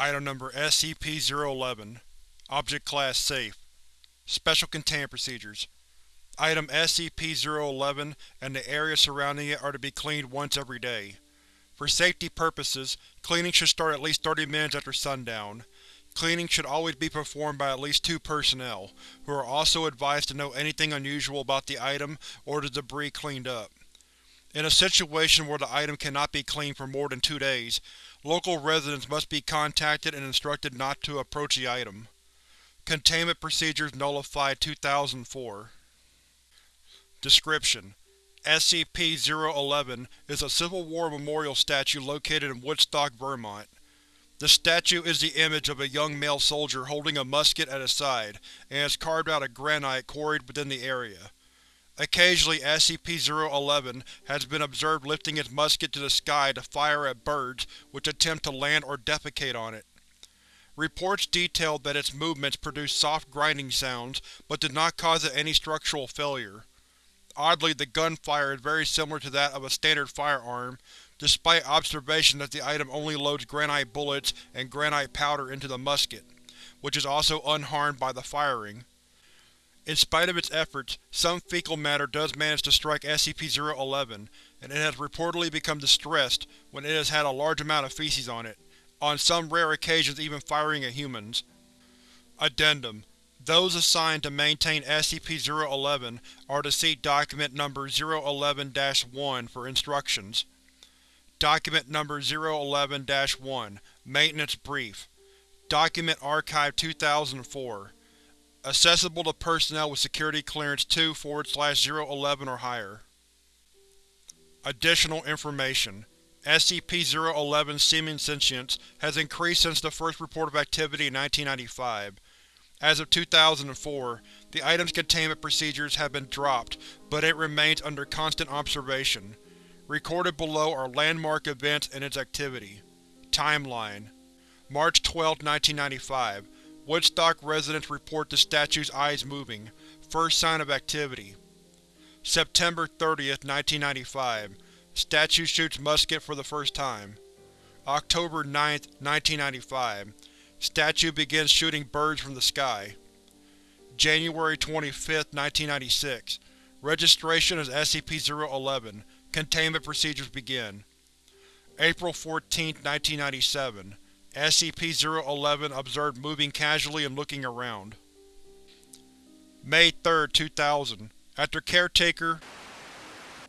Item Number SCP-011 Object Class Safe Special Containment Procedures Item SCP-011 and the area surrounding it are to be cleaned once every day. For safety purposes, cleaning should start at least 30 minutes after sundown. Cleaning should always be performed by at least two personnel, who are also advised to know anything unusual about the item or the debris cleaned up. In a situation where the item cannot be cleaned for more than two days, local residents must be contacted and instructed not to approach the item. Containment Procedures Nullified 2004 Description: SCP-011 is a Civil War memorial statue located in Woodstock, Vermont. The statue is the image of a young male soldier holding a musket at his side, and is carved out of granite quarried within the area. Occasionally SCP-011 has been observed lifting its musket to the sky to fire at birds which attempt to land or defecate on it. Reports detailed that its movements produced soft grinding sounds, but did not cause it any structural failure. Oddly, the gunfire is very similar to that of a standard firearm, despite observation that the item only loads granite bullets and granite powder into the musket, which is also unharmed by the firing. In spite of its efforts, some fecal matter does manage to strike SCP-011, and it has reportedly become distressed when it has had a large amount of feces on it, on some rare occasions even firing at humans. Addendum: Those assigned to maintain SCP-011 are to see Document Number 011-1 for instructions. Document Number 011-1 Maintenance Brief Document Archive 2004 Accessible to personnel with Security Clearance 2-011 or higher. Additional information: SCP-011's seeming sentience has increased since the first report of activity in 1995. As of 2004, the item's containment procedures have been dropped, but it remains under constant observation. Recorded below are landmark events and its activity. Timeline March 12, 1995 Woodstock residents report the statue's eyes moving, first sign of activity. September 30, 1995 Statue shoots musket for the first time. October 9, 1995 Statue begins shooting birds from the sky. January 25, 1996 Registration as SCP-011. Containment procedures begin. April 14, 1997 SCP-011 observed moving casually and looking around. May 3, 2000 After Caretaker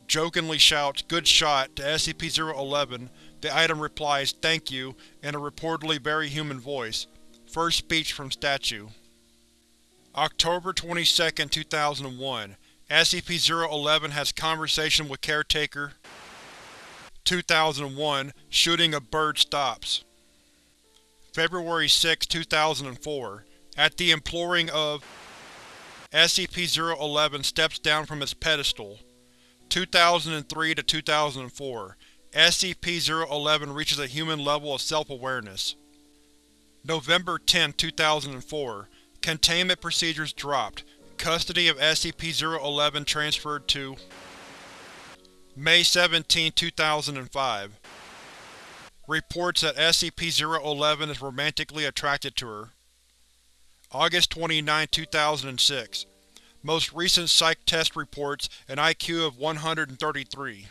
jokingly shouts, Good shot, to SCP-011, the item replies, Thank you, in a reportedly very human voice. First speech from Statue. October 22, 2001 SCP-011 has conversation with Caretaker 2001 Shooting a bird stops. February 6, 2004 At the imploring of SCP-011 steps down from its pedestal. 2003 to 2004 SCP-011 reaches a human level of self-awareness. November 10, 2004 Containment procedures dropped. Custody of SCP-011 transferred to May 17, 2005 Reports that SCP-011 is romantically attracted to her. August 29, 2006 Most recent psych test reports an IQ of 133.